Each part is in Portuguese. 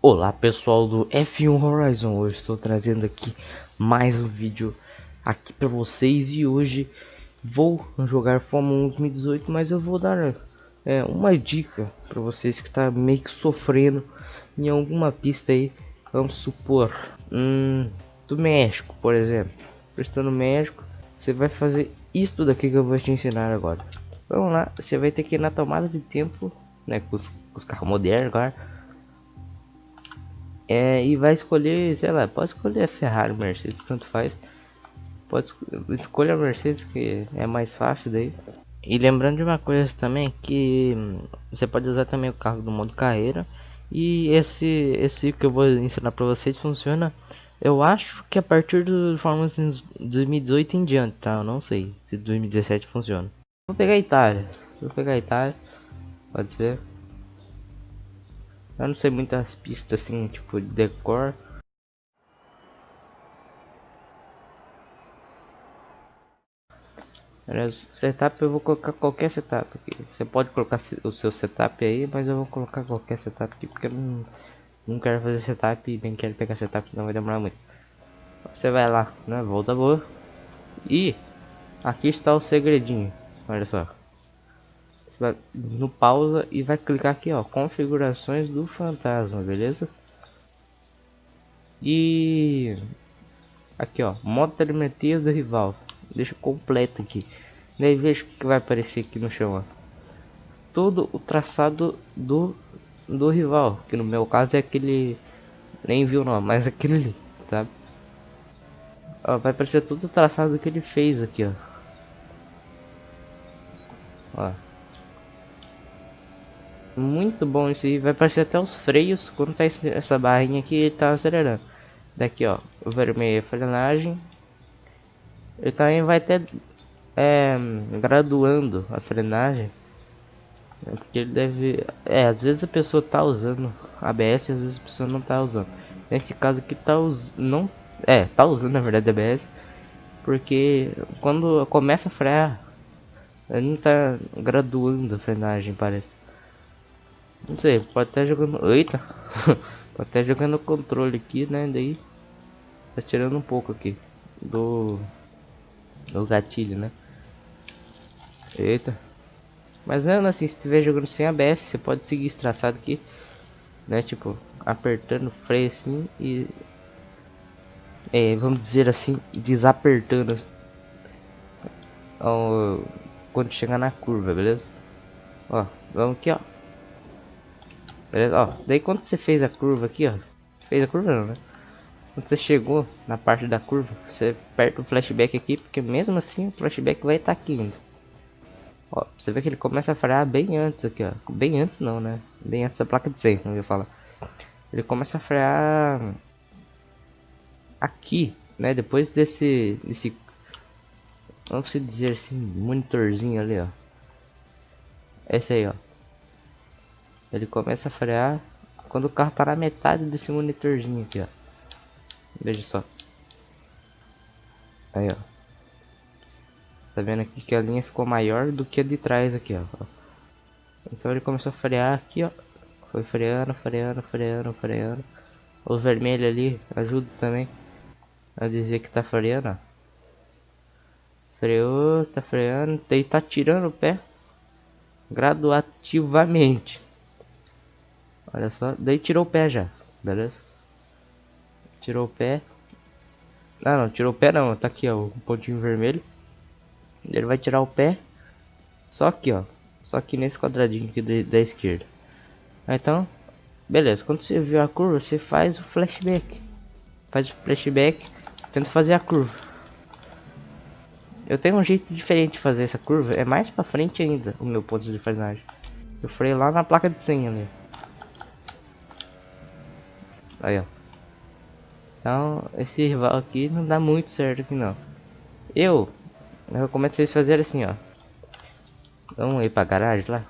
Olá pessoal do F1 Horizon, hoje estou trazendo aqui mais um vídeo aqui para vocês e hoje vou jogar Fórmula 1 2018, mas eu vou dar é, uma dica para vocês que está meio que sofrendo em alguma pista aí, vamos supor, hum, do México por exemplo, prestando México, você vai fazer isso daqui que eu vou te ensinar agora. Vamos lá, você vai ter que ir na tomada de tempo, né, com os, com os carros modernos agora é, e vai escolher, sei lá, pode escolher a Ferrari, Mercedes, tanto faz. Pode escolher a Mercedes que é mais fácil daí. E lembrando de uma coisa também que você pode usar também o carro do modo carreira. E esse esse que eu vou ensinar para vocês funciona. Eu acho que a partir do Fórmula 2018 em diante, tá? Eu não sei se 2017 funciona. Vou pegar a Itália. Vou pegar a Itália. Pode ser. Eu não sei muitas pistas assim, tipo, de decor. Setup eu vou colocar qualquer setup aqui. Você pode colocar o seu setup aí, mas eu vou colocar qualquer setup aqui porque eu não, não quero fazer setup e nem quero pegar setup, não vai demorar muito. Você vai lá, né? Volta boa. E aqui está o segredinho. Olha só vai no pausa e vai clicar aqui ó configurações do fantasma beleza? E aqui ó modo telemetria do rival. Deixa completo aqui. Daí veja o que vai aparecer aqui no chão ó. todo o traçado do do rival que no meu caso é aquele nem viu não mas aquele tá? Ó, vai aparecer todo o traçado que ele fez aqui ó. Ó muito bom isso. Vai aparecer até os freios quando tá essa barrinha aqui tá acelerando. Daqui ó, o vermelho é frenagem. Ele também vai ter é, graduando a frenagem. É porque ele deve. É, às vezes a pessoa tá usando ABS, às vezes a pessoa não tá usando. Nesse caso aqui tá usando. Não. É, tá usando na verdade ABS. Porque quando começa a frear, ele não tá graduando a frenagem, parece. Não sei, pode estar jogando. Eita! pode estar jogando controle aqui, né? Daí tá tirando um pouco aqui do, do gatilho, né? Eita! Mas mesmo assim, se estiver jogando sem ABS, você pode seguir traçado aqui, né? Tipo, apertando o freio assim e. É, vamos dizer assim, desapertando ó, quando chegar na curva, beleza? Ó, vamos aqui, ó. Beleza? Ó, daí quando você fez a curva aqui, ó. Fez a curva não, né? Quando você chegou na parte da curva, você aperta o flashback aqui, porque mesmo assim o flashback vai estar tá aqui ainda. Ó, você vê que ele começa a frear bem antes aqui, ó. Bem antes não, né? Bem antes da placa de 100, não ia falar. Ele começa a frear aqui, né? Depois desse, desse, vamos dizer assim, monitorzinho ali, ó. Esse aí, ó. Ele começa a frear quando o carro parar metade desse monitorzinho aqui, ó. Veja só. Aí, ó. Tá vendo aqui que a linha ficou maior do que a de trás aqui, ó. Então ele começou a frear aqui, ó. Foi freando, freando, freando, freando. O vermelho ali ajuda também a dizer que tá freando, ó. Freou, tá freando, e tá tirando o pé graduativamente. Olha só, daí tirou o pé já, beleza? Tirou o pé. Ah não, tirou o pé não, tá aqui ó, o pontinho vermelho. Ele vai tirar o pé. Só aqui ó, só aqui nesse quadradinho aqui da esquerda. Então, beleza, quando você viu a curva, você faz o flashback. Faz o flashback, tenta fazer a curva. Eu tenho um jeito diferente de fazer essa curva, é mais pra frente ainda o meu ponto de frenagem. Eu freio lá na placa de senha ali. Aí, ó. Então, esse rival aqui não dá muito certo aqui não. Eu, eu recomendo vocês fazerem assim, ó. Vamos ir pra garagem lá.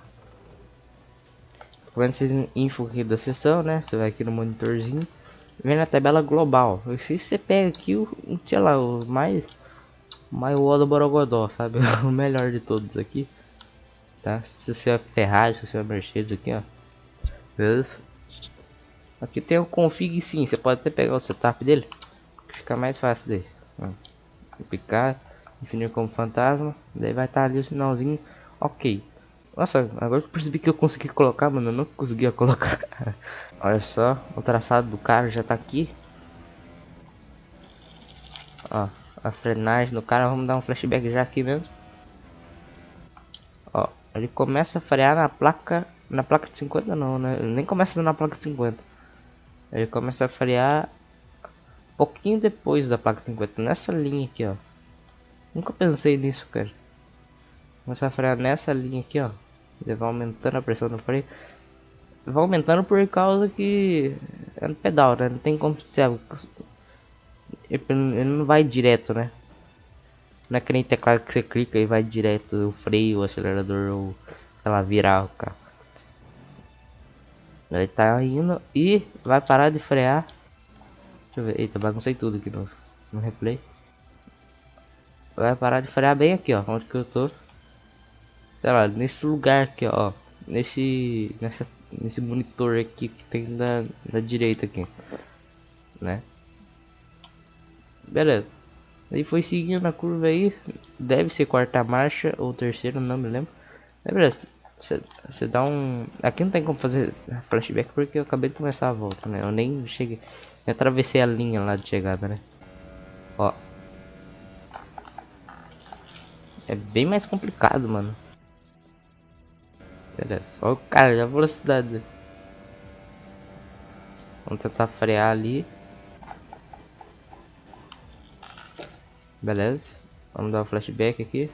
Quando vocês info aqui da sessão, né? Você vai aqui no monitorzinho. Vem na tabela global. Se você pega aqui o, sei lá, o mais... Mais o do Borogodó, sabe? o melhor de todos aqui. Tá? Se você é Ferrari, se você é Mercedes aqui, ó. Beleza? Aqui tem o config sim, você pode até pegar o setup dele. Fica mais fácil daí. Picar, definir como fantasma. Daí vai estar tá ali o sinalzinho. Ok. Nossa, agora que eu percebi que eu consegui colocar, mano. Eu não conseguia colocar. Olha só, o traçado do cara já tá aqui. Ó, a frenagem do cara. Vamos dar um flashback já aqui mesmo. Ó, ele começa a frear na placa. Na placa de 50 não, né? Ele nem começa na placa de 50. Ele começa a frear pouquinho depois da placa 50, nessa linha aqui, ó. Nunca pensei nisso, cara. Começa a frear nessa linha aqui, ó. Ele vai aumentando a pressão do freio. Vai aumentando por causa que é no pedal, né? Não tem como ser. Ele não vai direto, né? Não é que nem teclado que você clica e vai direto o freio, o acelerador ou lá, virar o carro. Ele tá indo e vai parar de frear. Deixa eu ver. Eita, baguncei tudo aqui no, no replay. Vai parar de frear bem aqui, ó. Onde que eu tô. Sei lá, nesse lugar aqui, ó. Nesse. Nessa, nesse monitor aqui que tem da, da direita aqui. Né? Beleza. Aí foi seguindo a curva aí. Deve ser quarta marcha ou terceira, não me lembro. Beleza. Você dá um. Aqui não tem como fazer flashback porque eu acabei de começar a volta, né? Eu nem cheguei. Eu atravessei a linha lá de chegada, né? Ó. É bem mais complicado, mano. Beleza. Olha o cara, a velocidade. Vamos tentar frear ali. Beleza. Vamos dar um flashback aqui.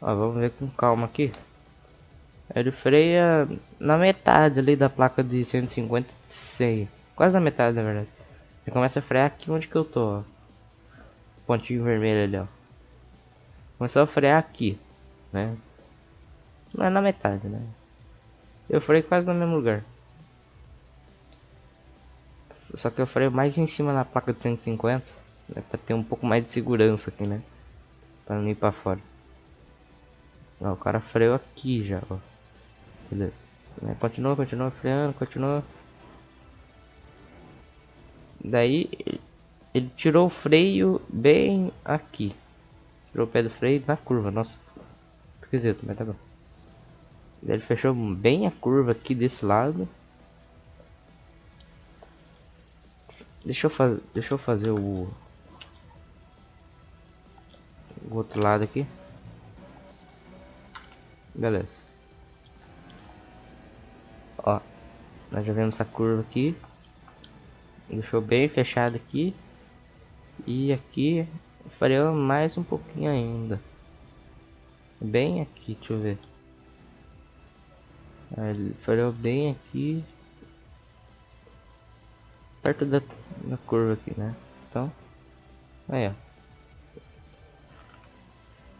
Ó, vamos ver com calma aqui. Ele freia na metade ali da placa de 150 100. Quase na metade, na verdade. Ele começa a frear aqui onde que eu tô, ó. Pontinho vermelho ali, ó. Começou a frear aqui, né? Não é na metade, né? Eu freio quase no mesmo lugar. Só que eu freio mais em cima na placa de 150. Né, pra ter um pouco mais de segurança aqui, né? Pra não ir pra fora. Ó, o cara freou aqui já, ó. Beleza. É, continua, continua freando, continua. Daí ele tirou o freio bem aqui. Tirou o pé do freio na curva, nossa. Esquisito, mas tá bom. Ele fechou bem a curva aqui desse lado. Deixa eu fazer, deixa eu fazer o, o outro lado aqui. Beleza. Ó, nós já vemos essa curva aqui. Deixou bem fechado aqui. E aqui freou mais um pouquinho ainda. Bem aqui, deixa eu ver. Ele freou bem aqui. Perto da, da curva aqui, né? Então, aí ó.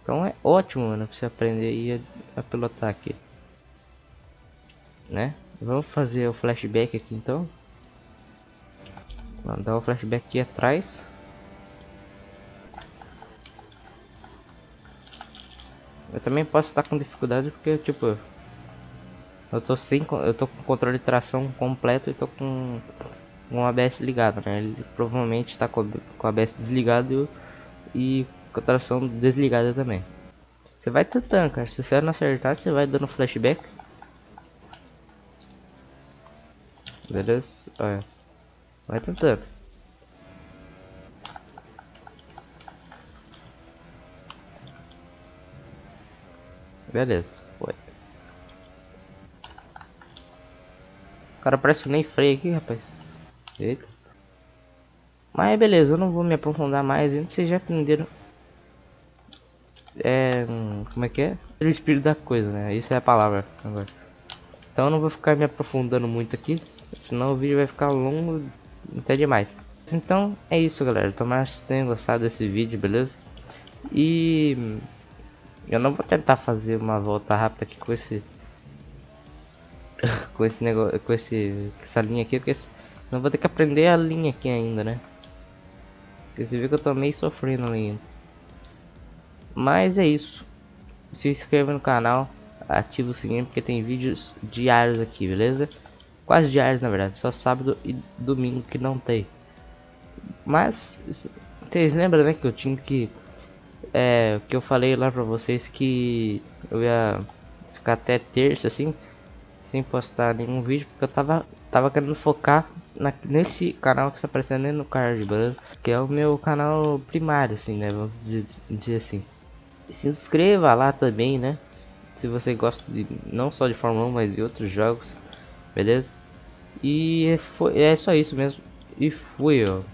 Então é ótimo, mano, pra você aprender a, a pilotar aqui. Né? Vamos fazer o flashback aqui então. Vamos dar o flashback aqui atrás. Eu também posso estar com dificuldade porque tipo eu tô sem eu tô com controle de tração completo e tô com um ABS ligado, né? Ele provavelmente está com, com o ABS desligado e a tração desligada também. Você vai tentando, cara. Se você não acertar, você vai dando flashback. Beleza? Olha. Vai tentando. Beleza, foi. Cara parece que nem freio aqui, rapaz. Eita. Mas beleza, eu não vou me aprofundar mais. Ainda vocês já aprenderam é. Como é que é? O espírito da coisa, né? Isso é a palavra agora. Então eu não vou ficar me aprofundando muito aqui, senão o vídeo vai ficar longo até demais. Então é isso, galera. Tomara que vocês tenham gostado desse vídeo, beleza? E eu não vou tentar fazer uma volta rápida aqui com esse com esse negócio, com esse essa linha aqui, porque não vou ter que aprender a linha aqui ainda, né? Porque você viu que eu tô meio sofrendo ali. Mas é isso. Se inscreva no canal, ativa o sininho porque tem vídeos diários aqui, beleza? Quase diários na verdade, só sábado e domingo que não tem. Mas vocês lembram né que eu tinha que é que eu falei lá pra vocês que eu ia ficar até terça assim sem postar nenhum vídeo porque eu tava tava querendo focar na, nesse canal que está aparecendo no card, beleza? Que é o meu canal primário assim, né? Vamos dizer, dizer assim. Se inscreva lá também, né? Se você gosta de não só de Fórmula 1, mas de outros jogos, beleza? E foi, é só isso mesmo. E fui, ó.